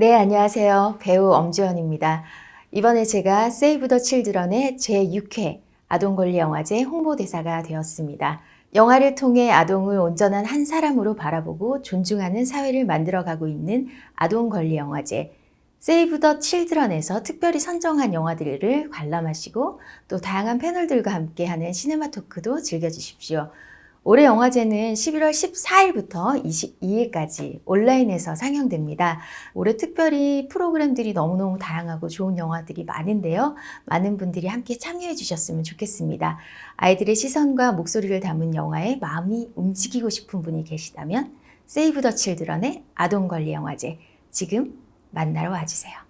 네, 안녕하세요. 배우 엄주연입니다. 이번에 제가 세이브 더 칠드런의 제6회 아동권리 영화제 홍보대사가 되었습니다. 영화를 통해 아동을 온전한 한 사람으로 바라보고 존중하는 사회를 만들어가고 있는 아동권리 영화제 세이브 더 칠드런에서 특별히 선정한 영화들을 관람하시고 또 다양한 패널들과 함께하는 시네마 토크도 즐겨주십시오. 올해 영화제는 11월 14일부터 22일까지 온라인에서 상영됩니다. 올해 특별히 프로그램들이 너무너무 다양하고 좋은 영화들이 많은데요. 많은 분들이 함께 참여해 주셨으면 좋겠습니다. 아이들의 시선과 목소리를 담은 영화에 마음이 움직이고 싶은 분이 계시다면 세이브 더 칠드런의 아동권리 영화제 지금 만나러 와주세요.